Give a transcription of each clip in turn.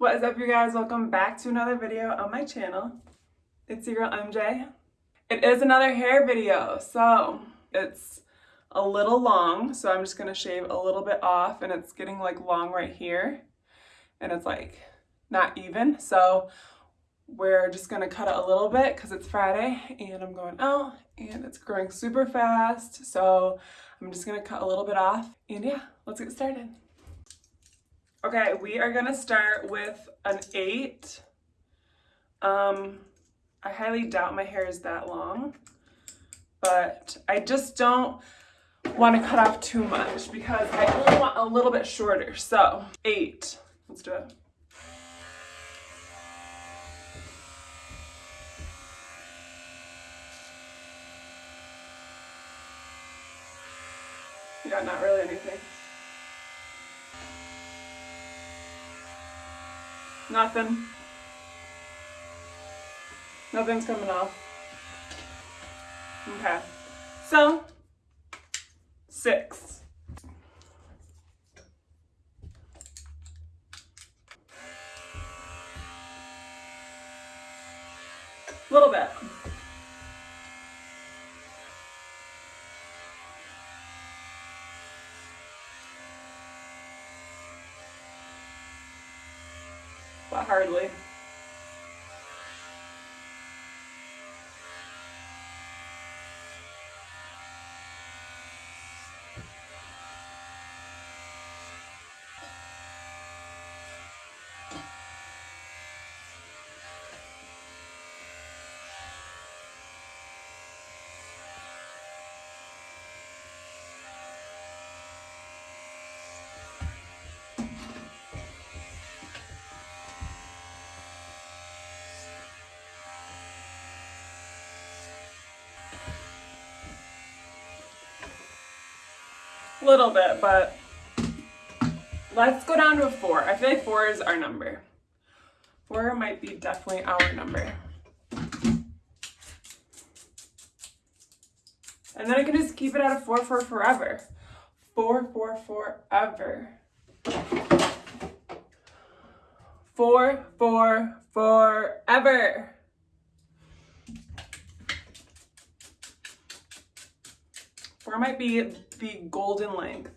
What is up you guys? Welcome back to another video on my channel. It's your girl MJ. It is another hair video, so it's a little long, so I'm just gonna shave a little bit off and it's getting like long right here and it's like not even. So we're just gonna cut it a little bit because it's Friday and I'm going out and it's growing super fast. So I'm just gonna cut a little bit off and yeah, let's get started. Okay, we are gonna start with an eight. Um, I highly doubt my hair is that long, but I just don't want to cut off too much because I only want a little bit shorter. So eight, let's do it. Yeah, not really anything. Nothing. Nothing's coming off. Okay. So, six. A little bit. Hardly. A little bit, but let's go down to a four. I feel like four is our number. Four might be definitely our number. And then I can just keep it at a four for forever. Four, four, forever. Four, four, forever. Might be the golden length.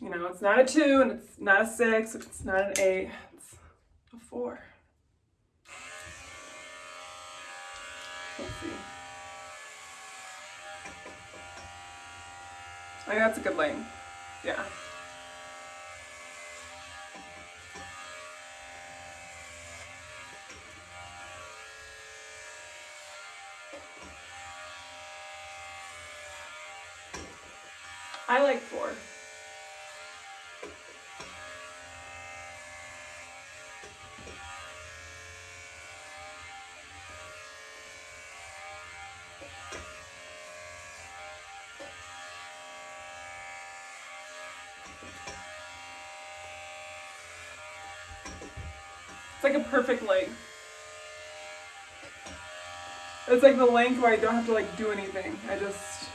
You know, it's not a two and it's not a six, it's not an eight, it's a four. Let's see. I think that's a good length. Yeah. I like four. It's like a perfect length. It's like the length where I don't have to like do anything. I just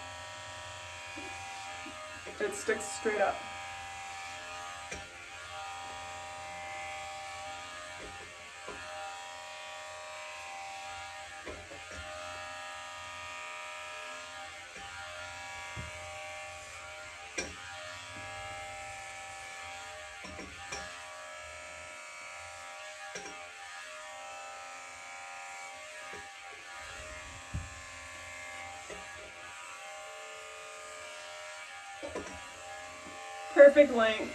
it sticks straight up. Perfect length.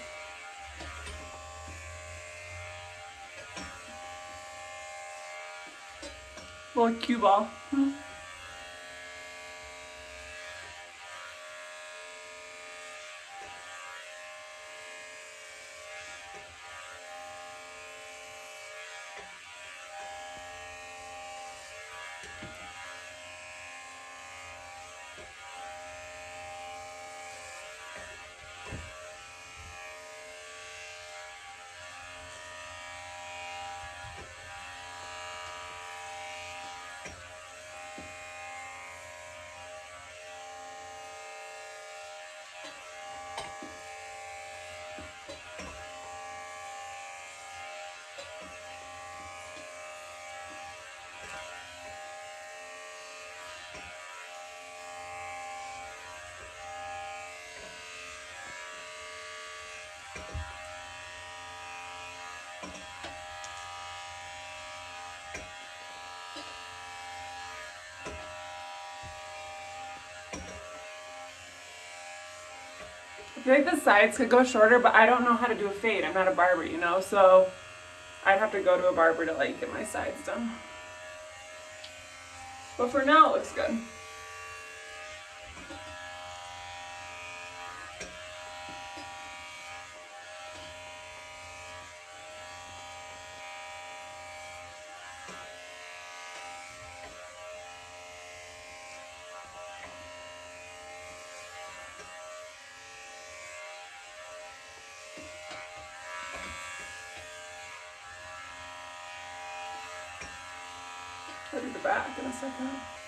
Little cue ball. I feel like the sides could go shorter, but I don't know how to do a fade. I'm not a barber, you know, so I'd have to go to a barber to like get my sides done. But for now, it looks good. The back in a second.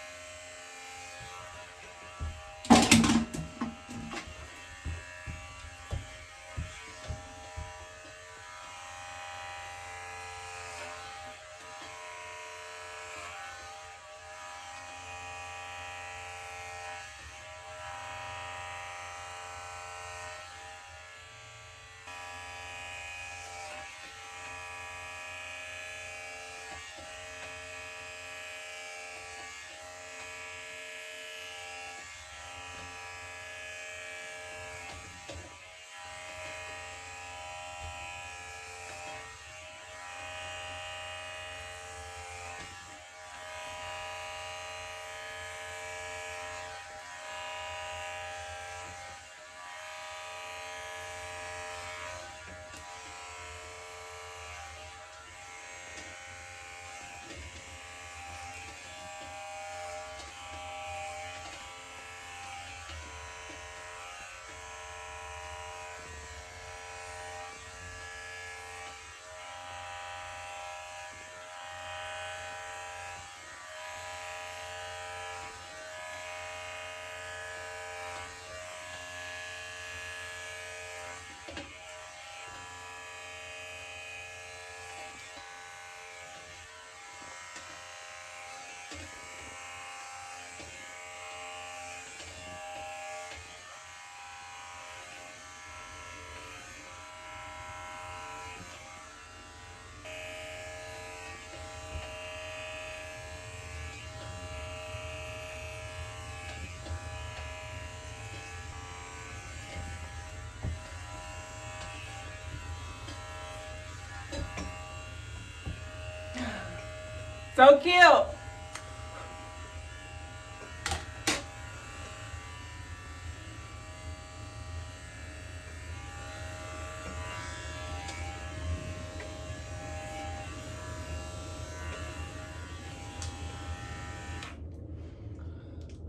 So cute.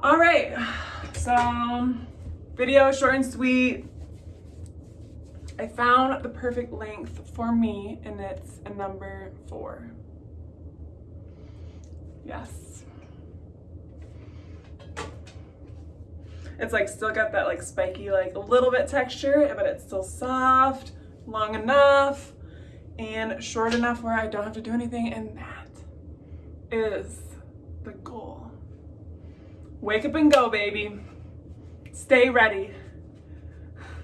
All right, so video short and sweet. I found the perfect length for me and it's a number four. Yes. It's like still got that like spiky, like a little bit texture, but it's still soft, long enough, and short enough where I don't have to do anything. And that is the goal. Wake up and go, baby. Stay ready.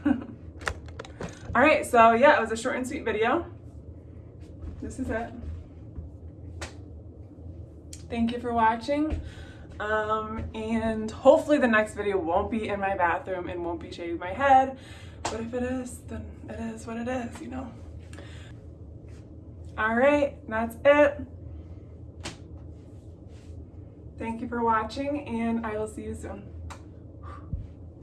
All right, so yeah, it was a short and sweet video. This is it. Thank you for watching. Um, and hopefully the next video won't be in my bathroom and won't be shaving my head. But if it is, then it is what it is, you know. All right, that's it. Thank you for watching and I will see you soon.